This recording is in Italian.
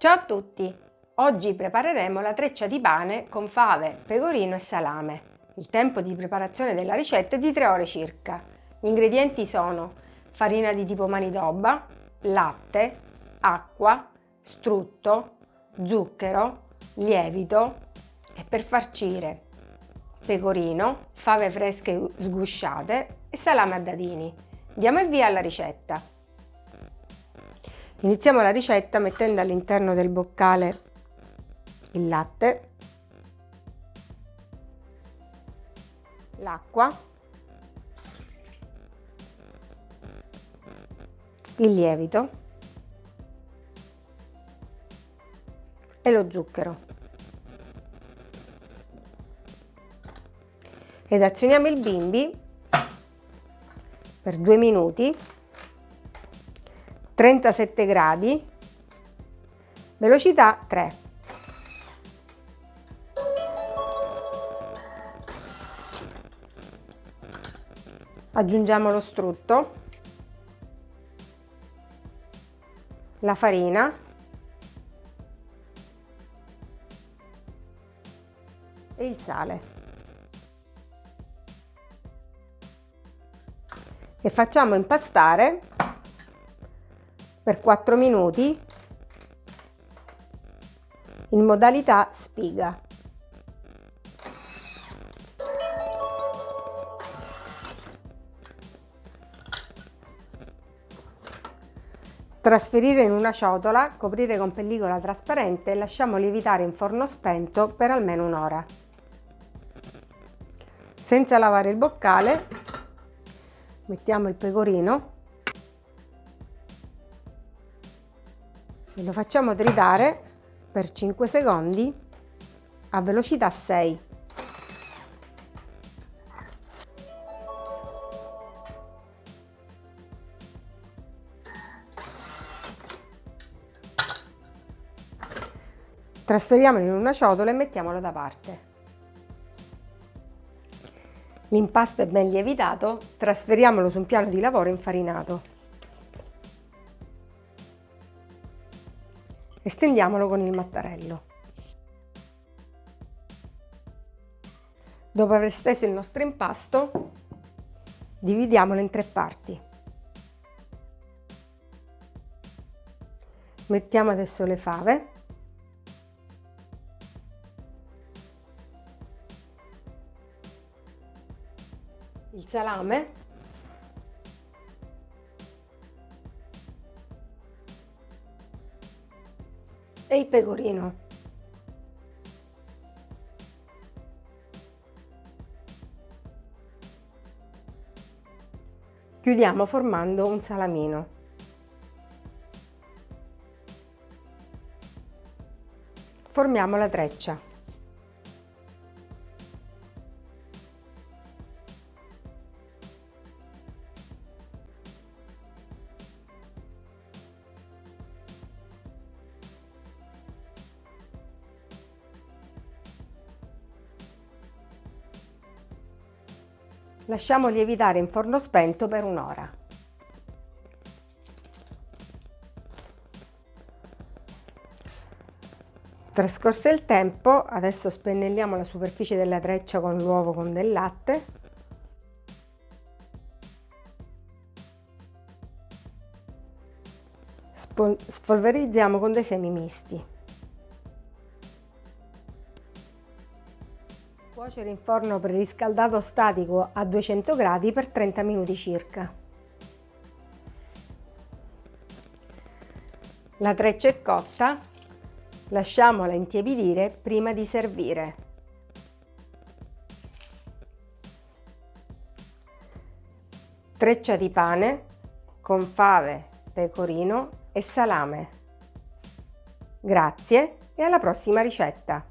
Ciao a tutti! Oggi prepareremo la treccia di pane con fave, pecorino e salame. Il tempo di preparazione della ricetta è di 3 ore circa. Gli ingredienti sono farina di tipo manitoba, latte, acqua, strutto, zucchero, lievito e per farcire pecorino, fave fresche sgusciate e salame a dadini. Diamo il via alla ricetta. Iniziamo la ricetta mettendo all'interno del boccale il latte, l'acqua, il lievito e lo zucchero. Ed azioniamo il bimbi per due minuti 37 gradi, velocità 3. Aggiungiamo lo strutto, la farina e il sale. E facciamo impastare per 4 minuti in modalità spiga. Trasferire in una ciotola, coprire con pellicola trasparente e lasciamo lievitare in forno spento per almeno un'ora. Senza lavare il boccale, mettiamo il pecorino e lo facciamo tritare per 5 secondi a velocità 6. Trasferiamolo in una ciotola e mettiamolo da parte. L'impasto è ben lievitato, trasferiamolo su un piano di lavoro infarinato. E stendiamolo con il mattarello. Dopo aver steso il nostro impasto, dividiamolo in tre parti. Mettiamo adesso le fave. Il salame e il pecorino. Chiudiamo formando un salamino. Formiamo la treccia. Lasciamo lievitare in forno spento per un'ora. Trascorso il tempo, adesso spennelliamo la superficie della treccia con l'uovo con del latte. Spolverizziamo con dei semi misti. Cuocere in forno preriscaldato statico a 200 gradi per 30 minuti circa. La treccia è cotta, lasciamola intiepidire prima di servire. Treccia di pane con fave, pecorino e salame. Grazie e alla prossima ricetta!